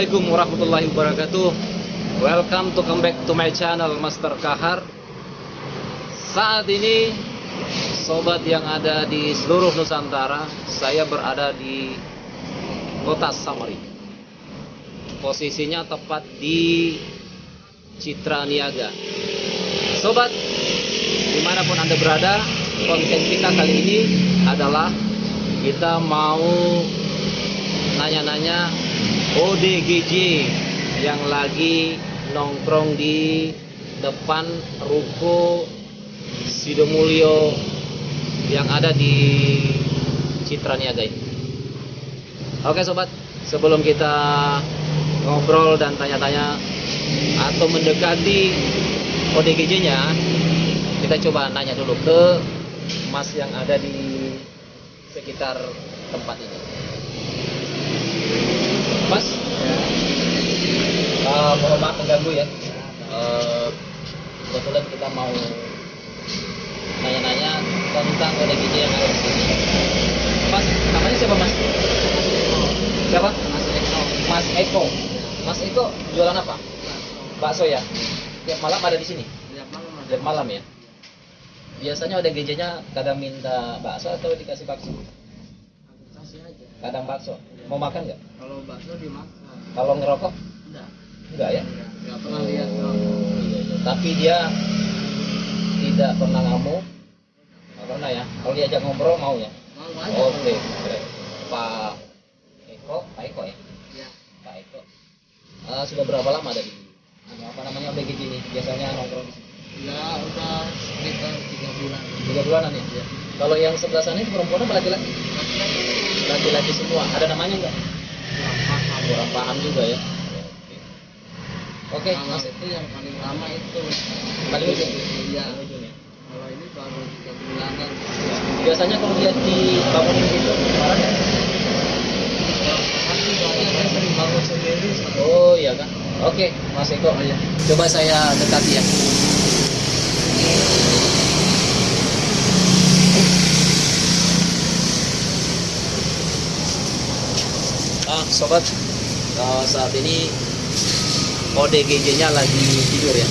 Assalamualaikum warahmatullahi wabarakatuh. Welcome to come back to my channel Master Kahar. Saat ini Sobat yang ada di seluruh Nusantara Saya berada di Kota Samarinda Posisinya tepat di Citra Niaga. Sobat Di mana pun anda berada Konten kita kali ini adalah Kita mau Nanya-nanya ODGJ yang lagi nongkrong di depan ruko Sidomulyo yang ada di Citra Niaga ini. Oke sobat, sebelum kita ngobrol dan tanya-tanya atau mendekati ODGJ-nya, kita coba nanya dulu ke Mas yang ada di sekitar tempat ini. Mas, uh, mohon maaf mengganggu ya. Uh, kebetulan kita mau nanya-nanya tentang ODGJ yang ada di sini. Mas, namanya siapa Mas? Siapa? Mas Eko. Mas Eko. Mas Eko jualan apa? Bakso ya. Tiap malam ada di sini. Tiap malam ya. Biasanya ODGJ-nya kadang minta bakso atau dikasih bakso? Kadang bakso. Mau makan nggak? kalau bakso dimakan Kalau ngerokok? enggak Enggak ya? enggak pernah lihat Oh, iya, iya. Tapi dia tidak pernah ngamuk. Nggak pernah ya. Kalau diajak ngobrol mau ya. mau aja Oke, keren. Pak Eko, Pak Eko ya. ya Pak Eko. Eh, sudah berapa lama ada di apa namanya ODGJ ini? Biasanya nongkrong di sini. ya udah sekitar tiga bulan Tiga bulanan ya. Kalau yang sebelah sana itu perempuan apa laki-laki? Laki-laki semua. Ada namanya enggak? kurang paham juga ya. Oke, kalau Mas. itu yang paling lama itu Paling ujung. iya ya. kalau ini baru tiga bulanan Biasanya kalau lihat di bangunin gitu, bangun sendiri Oh iya kan. Oke, Mas Eko. iya Coba saya dekati ya. Sobat, eh, saat ini ODGJ-nya lagi tidur ya.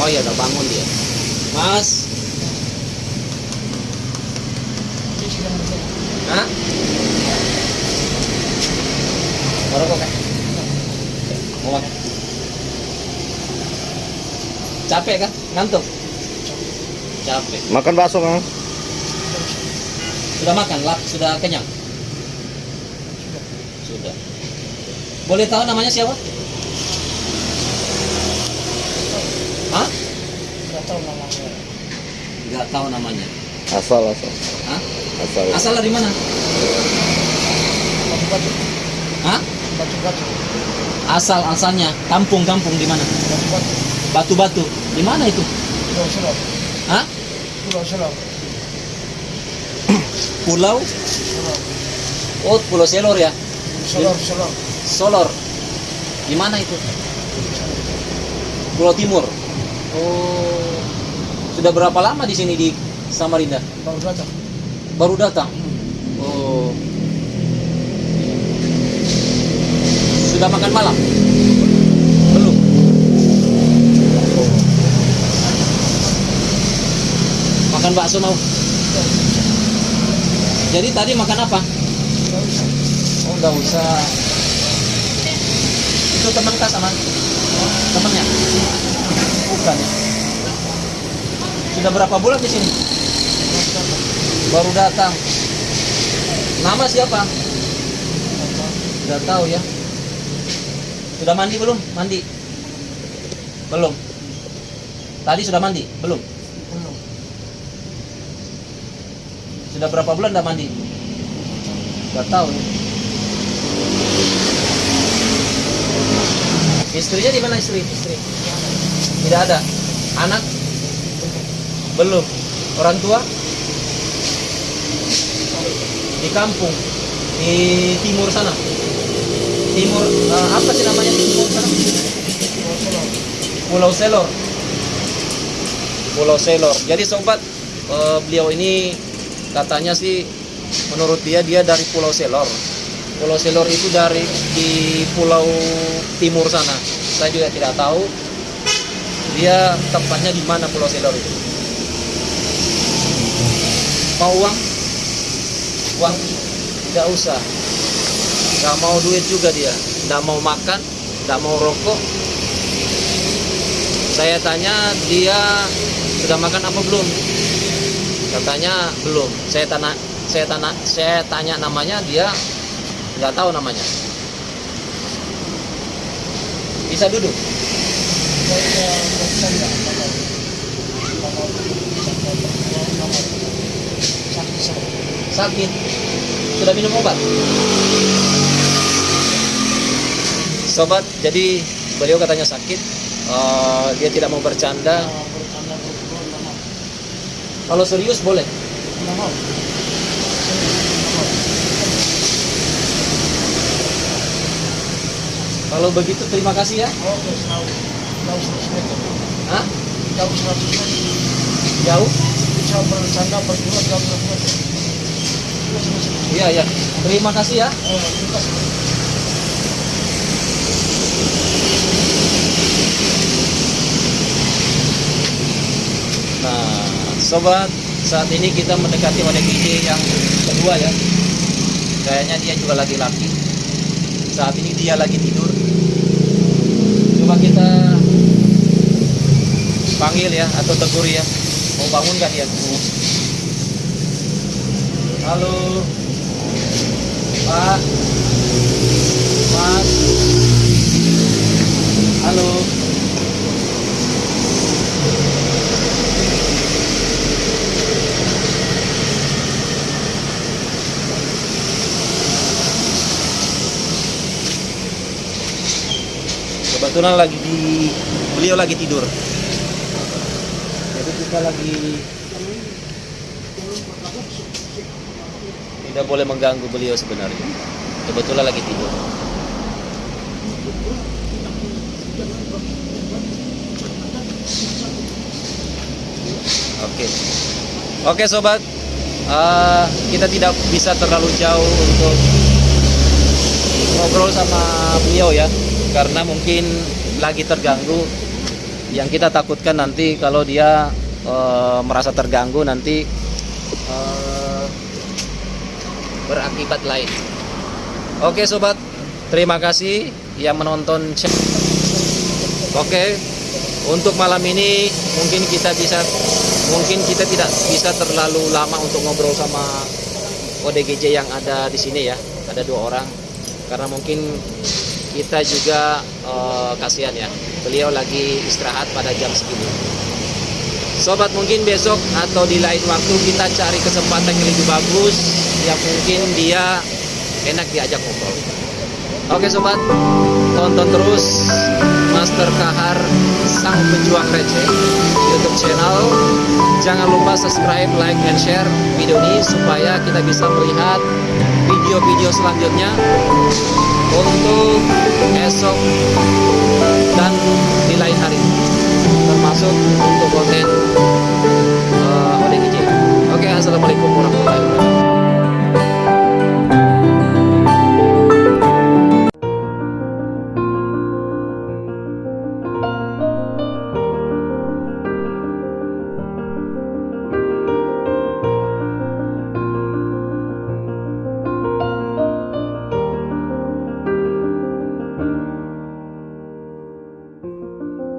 Oh iya, udah bangun dia. Mas, Hah? Rokok kan? Mau makan? Capek kan? Ngantuk? Capek. Makan bakso kang? Sudah makan? Lap, sudah kenyang? Sudah. Boleh tahu namanya siapa? Hah? nggak tahu namanya Enggak tahu namanya. Asal asal. Hah? Asal. Asal dari mana? batu batu Hah? batu batu Asal asalnya kampung-kampung di mana? batu batu Batu-batu. Di mana itu? pulau selam Hah? pulau selam Pulau? selam Oh, Pulau Selor ya. selam selam Solor. Di mana itu? Pulau Timur. Oh. Sudah berapa lama di sini di Samarinda? baru datang Baru datang. Oh. Sudah makan malam? Belum. Makan bakso mau? Jadi tadi makan apa? Oh, nggak usah. Itu teman kah sama temennya? Bukan ya. Sudah berapa bulan di sini? Baru datang. Nama siapa? Sudah tahu ya. Sudah mandi belum? Mandi. Belum. Tadi sudah mandi? Belum. belum Sudah berapa bulan tidak mandi? Sudah tahu ya. Istrinya di mana istri? Istri. Tidak ada. Anak? Belum. Orang tua? Di kampung. Di timur sana. Timur eh, apa sih namanya timur sana? pulau Selor. Pulau Selor. Jadi sobat, eh, beliau ini katanya sih menurut dia dia dari Pulau Selor. Pulau Selor itu dari di pulau timur sana. Saya juga tidak tahu dia tempatnya di mana Pulau Selor itu. Mau uang? Uang? Tidak usah. Gak mau duit juga dia. Tidak mau makan, tidak mau rokok. Saya tanya dia sudah makan apa belum? Katanya belum. Saya tanya, saya tanya, saya tanya namanya dia nggak tahu namanya. Bisa duduk? Sakit. Sudah minum obat? Sobat, jadi beliau katanya sakit. Eh, dia tidak mau bercanda. Kalau serius boleh. Nggak mau. Serius, nggak mau. Kalau begitu terima kasih ya. Oke, tahu. Tahu 100 meter. Hah? Tahu 100 meter. Jauh? Bisa bercanda berdua jauh 100 meter. Terus, terus. Iya, iya. Terima kasih ya. Terima kasih. Nah, sobat, saat ini kita mendekati ODGJ yang kedua ya. Kayaknya dia juga lagi laki. Saat ini dia lagi tidur. Coba kita panggil ya atau tegur ya. Mau bangun nggak dia? Halo, Pak, Mas, halo. Kebetulan lagi di beliau lagi tidur. Jadi kita lagi tidak boleh mengganggu beliau sebenarnya. Kebetulan lagi tidur. Oke. Oke sobat, Eh, kita tidak bisa terlalu jauh untuk ngobrol sama beliau ya karena mungkin lagi terganggu. Yang kita takutkan nanti kalau dia eh, merasa terganggu nanti eh, berakibat lain. Oke sobat. Terima kasih yang menonton oke untuk malam ini mungkin kita bisa mungkin kita tidak bisa terlalu lama untuk ngobrol sama ODGJ yang ada di sini ya. Ada dua orang. Karena mungkin kita juga eh, kasihan ya beliau lagi istirahat pada jam segini. Sobat mungkin besok atau di lain waktu kita cari kesempatan yang lebih bagus yang mungkin dia enak diajak ngobrol. Oke sobat. Tonton terus Master Kahar Sang Pejuang Receh YouTube channel. Jangan lupa subscribe like and share video ini supaya kita bisa melihat video-video selanjutnya untuk esok dan di lain hari termasuk untuk konten eh, uh, ODGJ oke okay, assalamualaikum warahmatullahi wabarakatuh.